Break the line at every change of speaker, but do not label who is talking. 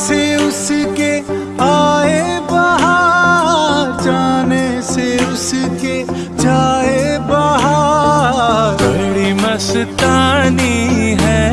से उसके आए बाहर जाने से उसके जाए बाहर। बड़ी मस्तानी है